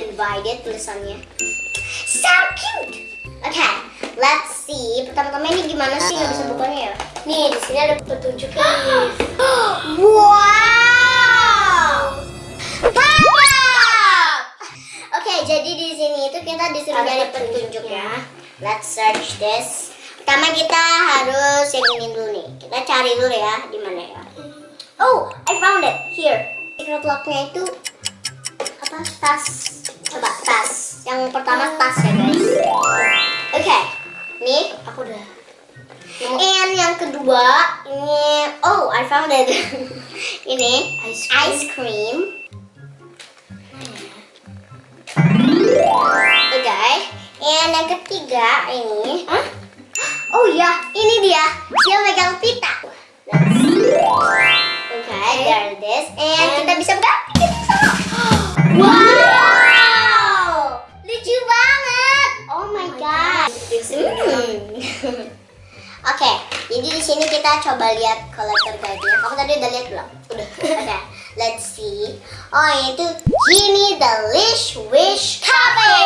Invited tulisannya. So cute. Oke, let's see. Pertama-tama ini gimana sih nggak bisa bukanya ya? Nih, di sini ada petunjuknya. Wow. Mantap. Oke, jadi di sini itu kita disuruh Ada nyari petunjuknya. Let's search this. Pertama kita harus yang ini dulu nih. Kita cari dulu ya di mana ya. Oh, I found it. Here. Secret locknya itu? Tas. Coba tas. Yang pertama tas ya guys. Oke. Nih. Aku udah. And yang kedua ini oh I found it. ini Ice cream. ice cream. Oke. And yang ketiga ini. Hah? Oh ya, ini dia. Dia megang pita. Oke, jadi di sini kita coba lihat collector guide-nya. Kamu tadi udah lihat belum? Udah. Oke, let's see. Oh, itu Genie Delish Wish Cafe.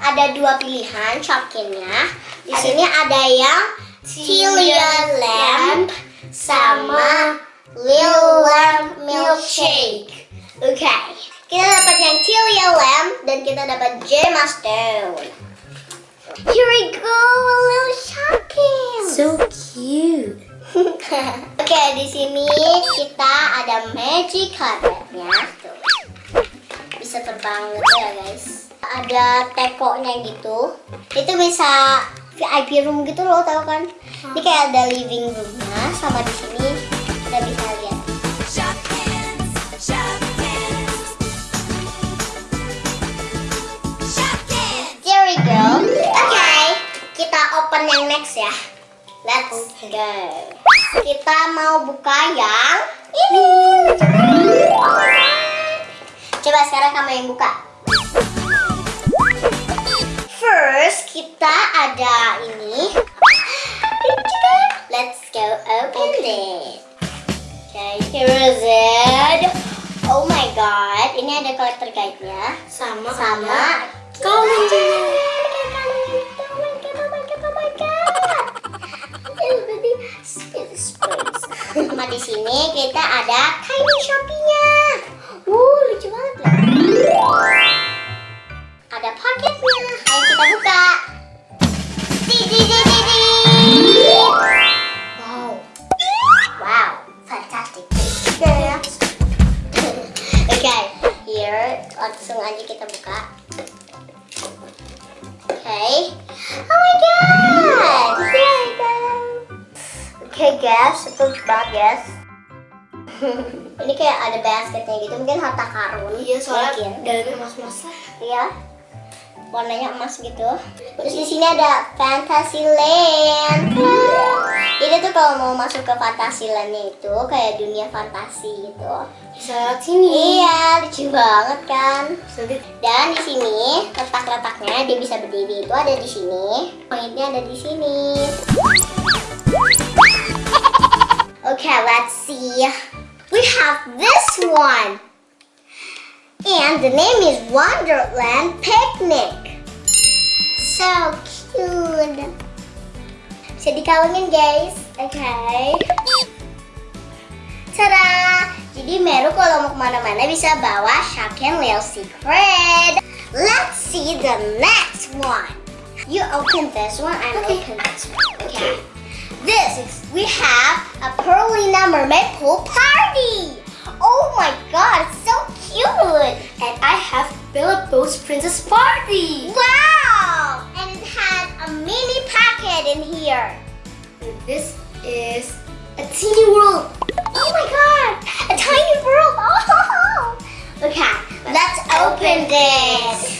Ada dua pilihan shopkinnya. Di Ada- sini ada yang Tilia Lamp sama Lil Lamp Milkshake. Oke, kita dapat yang Tilia Lamp dan kita dapat Gemma Stone. Here we go, a little shopkin. So cute. Oke, di sini kita ada magic carpetnya. Tuh. Bisa terbang gitu ya, guys. Ada tekonya gitu. Itu bisa VIP room gitu loh, tau kan? Ini kayak ada living roomnya sama di sini yang next ya. Let's go. Kita mau buka yang ini. Coba sekarang kamu yang buka. First, kita ada ini. Let's go open it. Okay, here is it. Oh my god, ini ada collector guide-nya Sama. sama Kalungnya. Sama di sini kita ada kain Shopee-nya. Wuh, lucu banget loh. Ada paketnya. Ayo kita buka. Di, di, di, di, di. Wow. Wow, fantastic. ya. Oke, here langsung aja kita buka. Guys, itu lucu banget guys. Ini kayak ada basketnya gitu, mungkin harta karun. Iya, soalnya Mungkin. dalamnya emas-emas lah. Iya. Warnanya emas gitu. Terus di sini ada Fantasyland. Wow. Ini tuh kalau mau masuk ke Fantasylandnya itu kayak dunia fantasi gitu. Bisa lewat sini. Iya, lucu banget kan. Lihat. Dan di sini letak-letaknya dia bisa berdiri itu ada di sini. Poinnya ada di sini. Okay, let's see. We have this one. And the name is Wonderland Picnic. So cute. Bisa dikalungin guys. Okay. Tada! Jadi Meru kalau mau kemana-mana bisa bawa Shaken Lil Secret. Let's see the next one. You open this one, I'm Okay. open this one. Okay. This is, we have Mermaid Pool Party. Oh my god, so cute. And I have Bella Bo's Princess Party. Wow! And it has a mini packet in here. This is a teeny world. Oh my god! A tiny world! Oh! Okay, let's open this.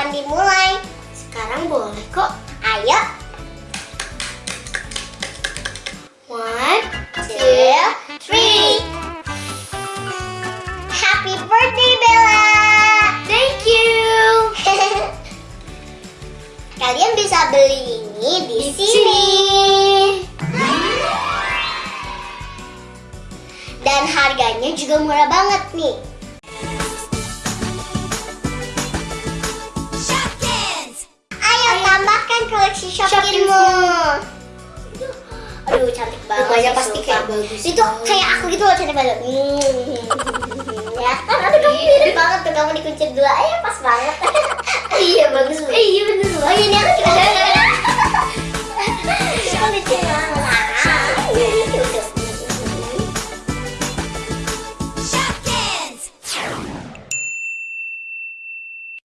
akan dimulai. Sekarang boleh kok. Ayo. One, two, three. Happy birthday, Bella. Thank you. Kalian bisa beli ini di, di sini. sini. dan harganya juga murah banget nih. si Shopkinmu. Aduh cantik banget. Rumahnya pasti kayak bagus. Itu kayak aku gitu loh cantik banget. Hmm. ya kan aduh kamu iya. mirip banget tuh kamu dikunci dua. Eh pas banget. iya bagus. Iya bener loh. Iya, ini aku juga.